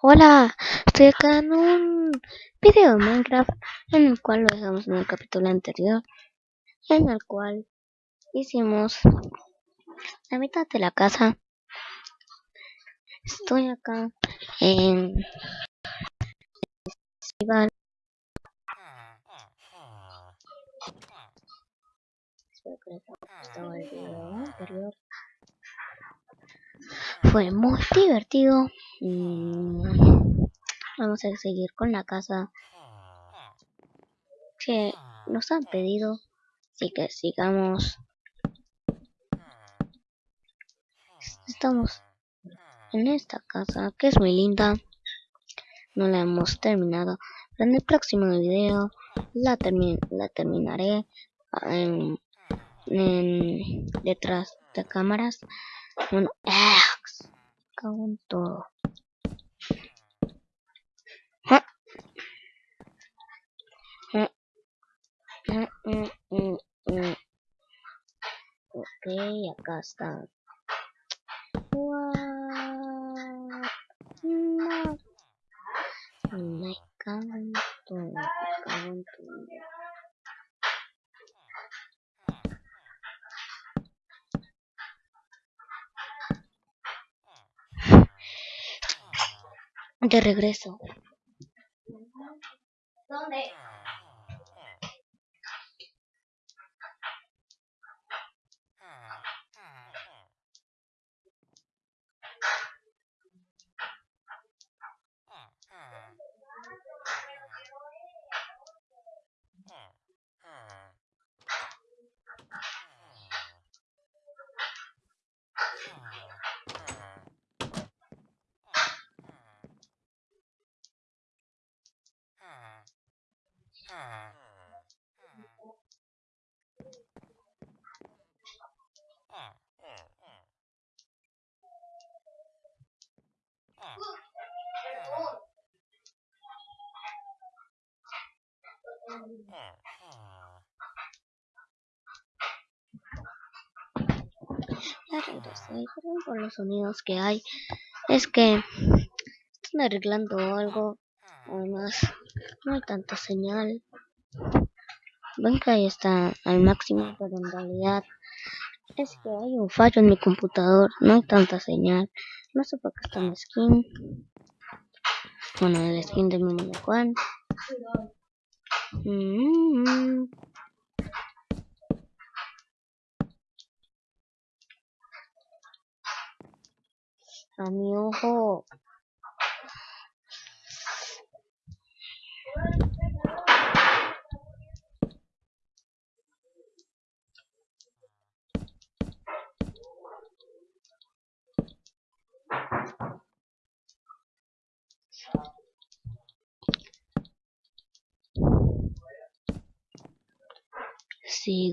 Hola, estoy acá en un video de Minecraft en el cual lo dejamos en el capítulo anterior, en el cual hicimos la mitad de la casa. Estoy acá en festival. Espero que les haya gustado el video anterior. Fue muy divertido. Vamos a seguir con la casa que nos han pedido. Así que sigamos. Estamos en esta casa que es muy linda. No la hemos terminado. Pero en el próximo video la, la terminaré en, en, detrás de cámaras. Bueno, カウント。ははは、うん、うん、うん。ペーヤカスタん。De regreso. ¿Dónde? Por los sonidos que hay. Es que están arreglando algo. Además, no hay tanta señal. Ven que ahí está al máximo, pero en realidad es que hay un fallo en mi computador. No hay tanta señal. No sé por qué está mi skin. Bueno, el skin de mi Juan. うん。うん。あ、みおほう。A mi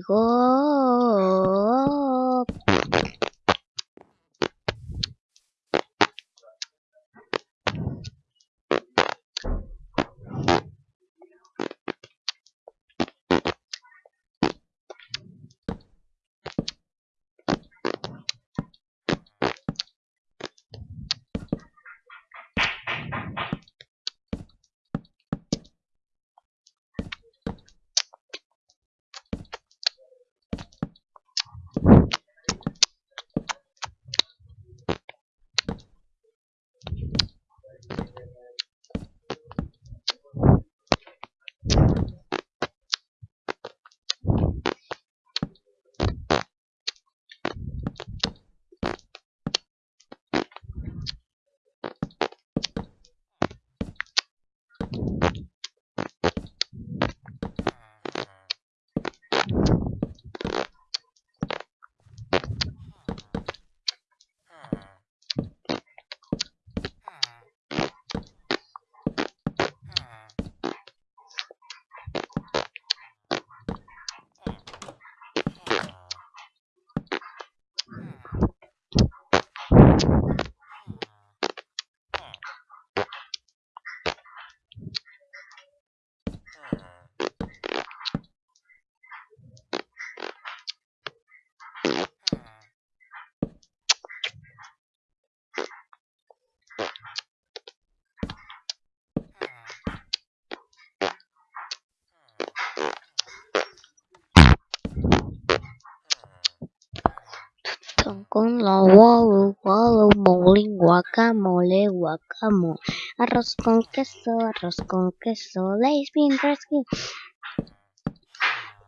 ojo. Sigo. Wallo, wallo, molín, guacamole, guacamole. Arroz con queso, arroz con queso. Lace rescue.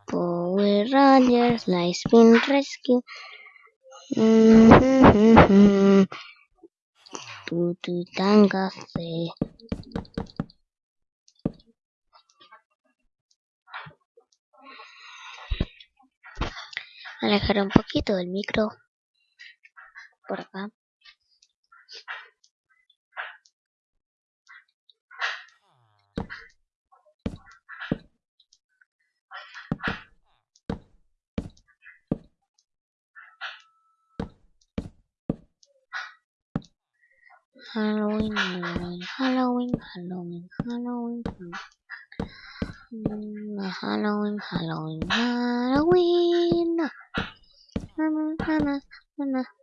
Power Rangers, Lace rescue. Mm -hmm. Se. alejar un poquito del micro acá Halloween, Halloween, Halloween, Halloween, Halloween, Halloween, Halloween, Halloween, Halloween.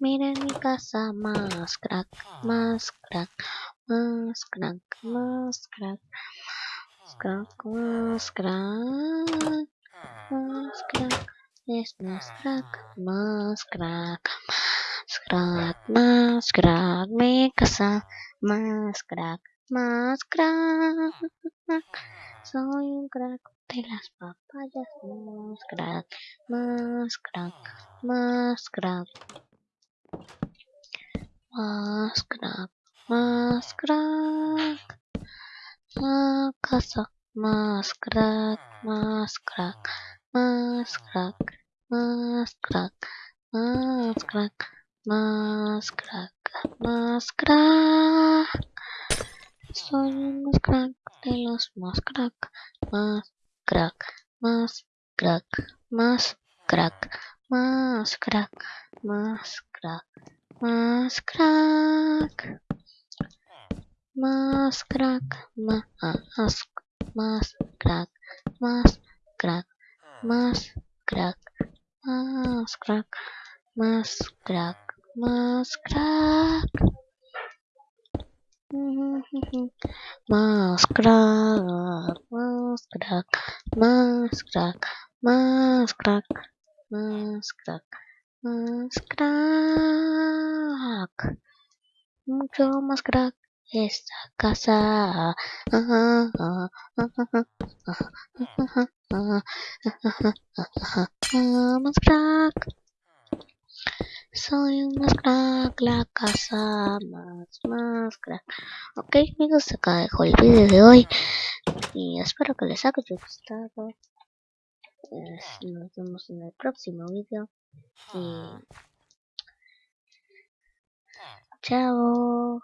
Miren mi casa más crack, más crack, más crack, más crack, más crack, más crack, más crack, es más crack, más crack, más crack, más crack, mi casa más crack, más crack, soy un crack de las papayas, más crack, más crack, más crack. Mas krak, mas krak, makasak, mas krak, mas krak, mas krak, mas krak, mas krak, mas krak, mas krak. Soy mas krak, telos mas krak, mas krak, mas krak, mas krak, mas krak, mas crack más crack, más crack, más, más crack, más crack, más crack, más crack, más Más crack. Mucho más crack esta casa. Más crack. Soy un más crack, la casa más, más crack. Ok amigos, acá dejo el vídeo de hoy y espero que les haya gustado. Nos vemos en el próximo vídeo. Y... Chao.